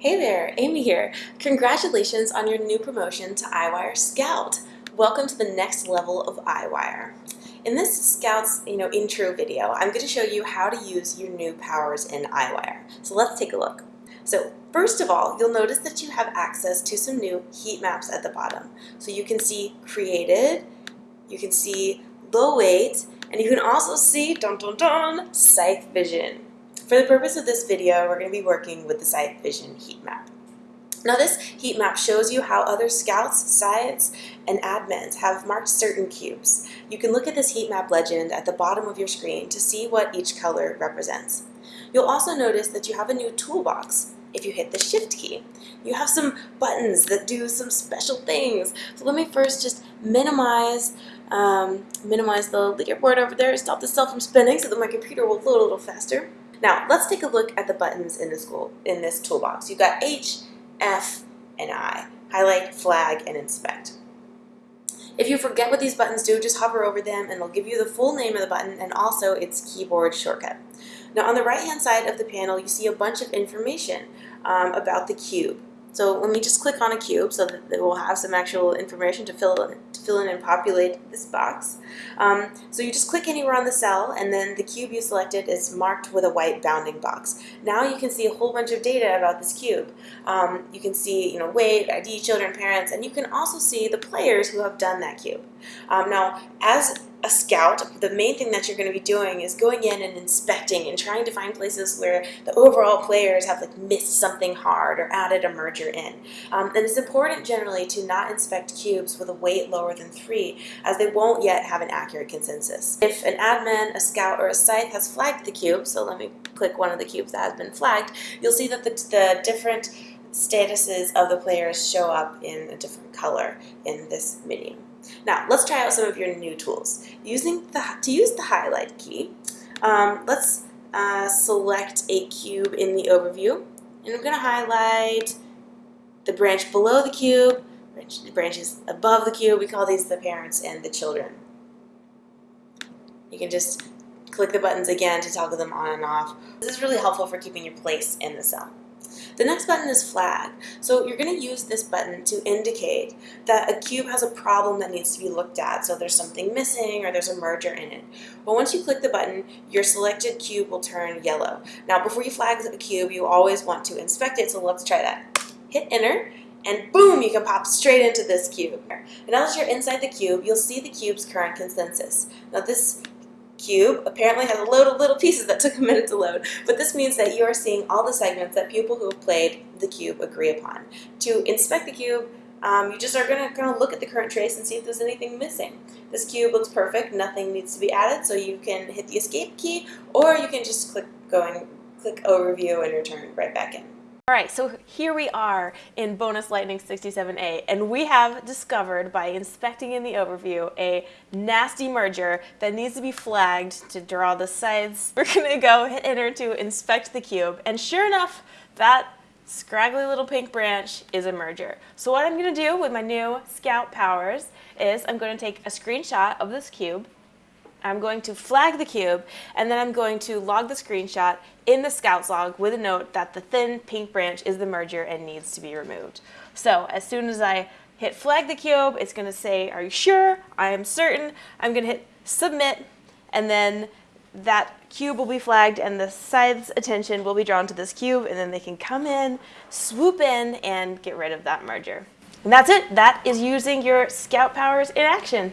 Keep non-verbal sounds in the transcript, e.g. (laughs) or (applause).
Hey there, Amy here. Congratulations on your new promotion to Eyewire Scout. Welcome to the next level of Eyewire. In this Scout's you know, intro video, I'm going to show you how to use your new powers in Eyewire. So let's take a look. So first of all, you'll notice that you have access to some new heat maps at the bottom. So you can see created, you can see low weight, and you can also see, dun dun dun, Scythe Vision. For the purpose of this video, we're going to be working with the Scythe Vision heat map. Now this heat map shows you how other scouts, scythes, and admins have marked certain cubes. You can look at this heat map legend at the bottom of your screen to see what each color represents. You'll also notice that you have a new toolbox if you hit the shift key. You have some buttons that do some special things. So let me first just minimize um, minimize the leaderboard over there, stop the cell from spinning so that my computer will load a little faster. Now, let's take a look at the buttons in this, tool, in this toolbox. You've got H, F, and I. Highlight, flag, and inspect. If you forget what these buttons do, just hover over them and they'll give you the full name of the button and also its keyboard shortcut. Now on the right hand side of the panel you see a bunch of information um, about the cube. So let me just click on a cube so that it will have some actual information to fill in, to fill in and populate this box. Um, so you just click anywhere on the cell and then the cube you selected is marked with a white bounding box. Now you can see a whole bunch of data about this cube. Um, you can see you know, weight, ID, children, parents, and you can also see the players who have done that cube. Um, now as a scout, the main thing that you're going to be doing is going in and inspecting and trying to find places where the overall players have like missed something hard or added a merger in. Um, and it's important generally to not inspect cubes with a weight lower than three as they won't yet have an accurate consensus. If an admin, a scout, or a scythe has flagged the cube, so let me click one of the cubes that has been flagged, you'll see that the, the different statuses of the players show up in a different color in this menu. Now, let's try out some of your new tools. Using the, to use the highlight key, um, let's uh, select a cube in the overview, and I'm going to highlight the branch below the cube, the branches above the cube. We call these the parents and the children. You can just click the buttons again to toggle them on and off. This is really helpful for keeping your place in the cell. The next button is flag. So you're going to use this button to indicate that a cube has a problem that needs to be looked at. So there's something missing or there's a merger in it. But once you click the button, your selected cube will turn yellow. Now before you flag a cube, you always want to inspect it. So let's try that. Hit enter and boom, you can pop straight into this cube. And now that you're inside the cube, you'll see the cube's current consensus. Now this cube apparently has a load of little pieces that took a minute to load, but this means that you are seeing all the segments that people who have played the cube agree upon. To inspect the cube, um, you just are going to kind of look at the current trace and see if there's anything missing. This cube looks perfect, nothing needs to be added, so you can hit the escape key, or you can just click going, click overview and return right back in. All right, so here we are in Bonus Lightning 67A, and we have discovered by inspecting in the overview a nasty merger that needs to be flagged to draw the scythes. (laughs) We're gonna go hit enter to inspect the cube, and sure enough, that scraggly little pink branch is a merger. So what I'm gonna do with my new Scout powers is I'm gonna take a screenshot of this cube, I'm going to flag the cube, and then I'm going to log the screenshot in the Scouts log with a note that the thin pink branch is the merger and needs to be removed. So as soon as I hit flag the cube, it's going to say, are you sure? I am certain. I'm going to hit submit, and then that cube will be flagged and the scythe's attention will be drawn to this cube, and then they can come in, swoop in, and get rid of that merger. And that's it. That is using your Scout powers in action.